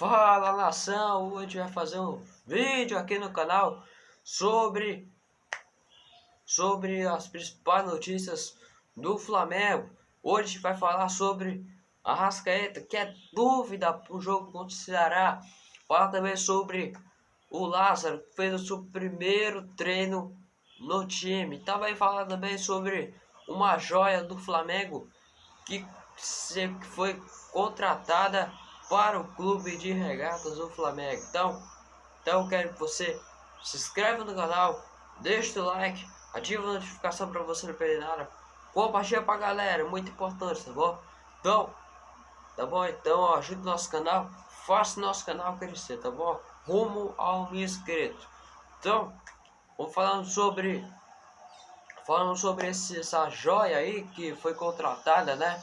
Fala nação, hoje vai fazer um vídeo aqui no canal sobre sobre as principais notícias do Flamengo. Hoje vai falar sobre a Rascaeta, que é dúvida para o jogo contra o Ceará. Fala também sobre o Lázaro, que fez o seu primeiro treino no time. Também fala também sobre uma joia do Flamengo que foi contratada para o clube de regatas do Flamengo. Então, então quero que você se inscreva no canal, deixe o like, ative a notificação para você não perder nada. Compartilha pra galera, muito importante, tá bom? Então, tá bom? Então, ó, ajude nosso canal, faça nosso canal crescer, tá bom? Rumo ao mil. Então, vamos falando sobre falando sobre esse, essa joia aí que foi contratada, né?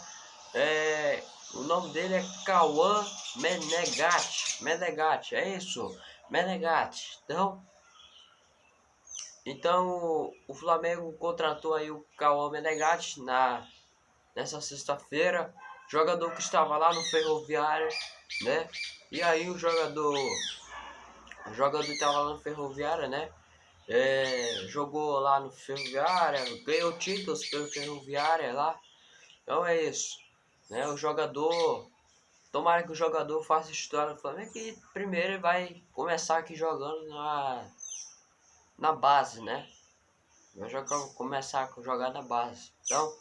É, o nome dele é Cauã Menegatti. Menegatti, é isso? Menegatti. Então, então o Flamengo contratou aí o Cauã Menegatti na, nessa sexta-feira. Jogador que estava lá no Ferroviário, né? E aí o jogador... O jogador estava lá no Ferroviário, né? É, jogou lá no Ferroviário, ganhou títulos pelo Ferroviário lá. Então é isso. Né? O jogador, tomara que o jogador faça história do Flamengo que primeiro ele vai começar aqui jogando na, na base, né? Vai jogar, começar a jogar na base. Então,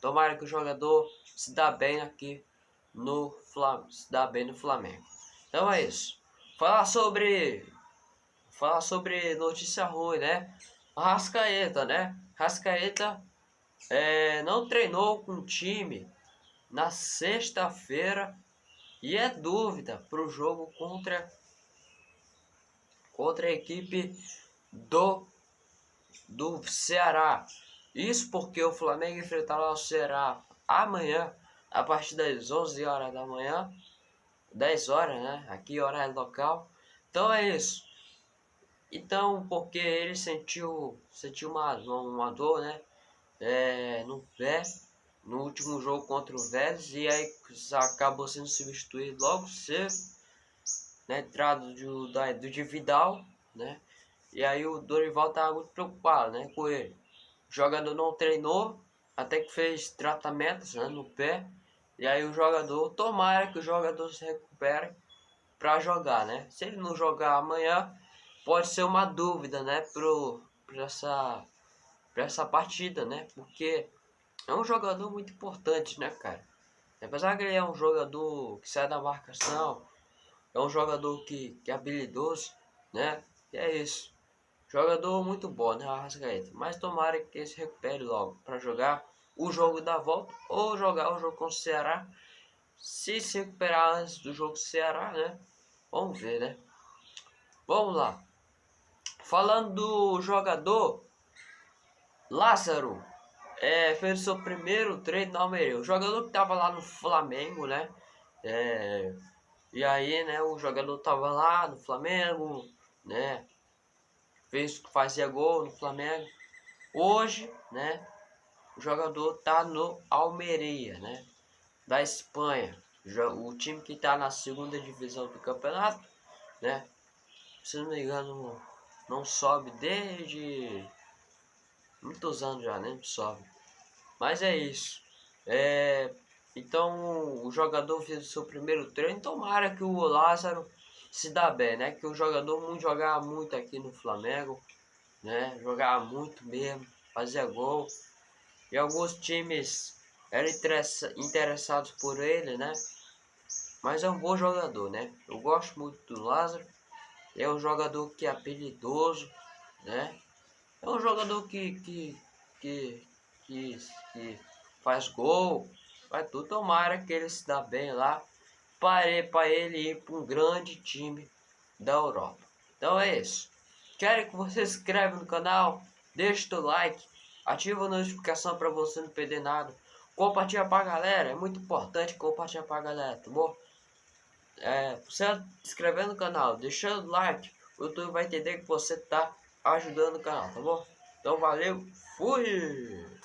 tomara que o jogador se dá bem aqui no Flamengo, se dá bem no Flamengo. Então é isso. Falar sobre falar sobre notícia ruim, né? Rascaeta, né? Rascaeta é, não treinou com o time na sexta-feira e é dúvida para o jogo contra contra a equipe do do Ceará. Isso porque o Flamengo enfrentará o Ceará amanhã a partir das 11 horas da manhã, 10 horas, né? Aqui horário local. Então é isso. Então, porque ele sentiu sentiu uma, uma dor, né? É, no pé no último jogo contra o Vélez e aí acabou sendo substituído logo cedo na né, entrada do, da, do de Vidal, né? E aí o Dorival tava muito preocupado, né, com ele. O jogador não treinou, até que fez tratamentos né, no pé. E aí o jogador, tomara que o jogador se recupere para jogar, né? Se ele não jogar amanhã, pode ser uma dúvida, né, pro para essa para essa partida, né? Porque é um jogador muito importante, né, cara? Apesar que ele é um jogador que sai da marcação, é um jogador que, que é habilidoso, né? E é isso. Jogador muito bom, né, Arrascaeta? Mas tomara que ele se recupere logo para jogar o jogo da volta ou jogar o jogo com o Ceará. Se se recuperar antes do jogo do Ceará, né? Vamos ver, né? Vamos lá. Falando do jogador Lázaro, é, fez o seu primeiro treino na Almeria. O jogador que tava lá no Flamengo, né? É, e aí, né, o jogador tava lá no Flamengo, né? Fez fazia gol no Flamengo. Hoje, né, o jogador tá no Almeria, né? Da Espanha. O time que tá na segunda divisão do campeonato, né? Se não me engano, não sobe desde muitos anos já, né? Sobe. Mas é isso. É, então o jogador fez o seu primeiro treino. Tomara que o Lázaro se dá bem, né? Que o jogador muito jogava muito aqui no Flamengo, né? Jogava muito mesmo, fazia gol. E alguns times eram interessados por ele, né? Mas é um bom jogador, né? Eu gosto muito do Lázaro. É um jogador que é apelidoso, né? É um jogador que, que, que, que, que faz gol, vai tudo. Tomara que ele se dá bem lá para ele ir para um grande time da Europa. Então é isso. Quero que você se inscreva no canal, deixe o like, ativa a notificação para você não perder nada. Compartilha para a galera, é muito importante compartilhar para a galera, tá bom? É, você se inscrever no canal, deixando o like, o YouTube vai entender que você tá ajudando o canal, tá bom? Então valeu, fui!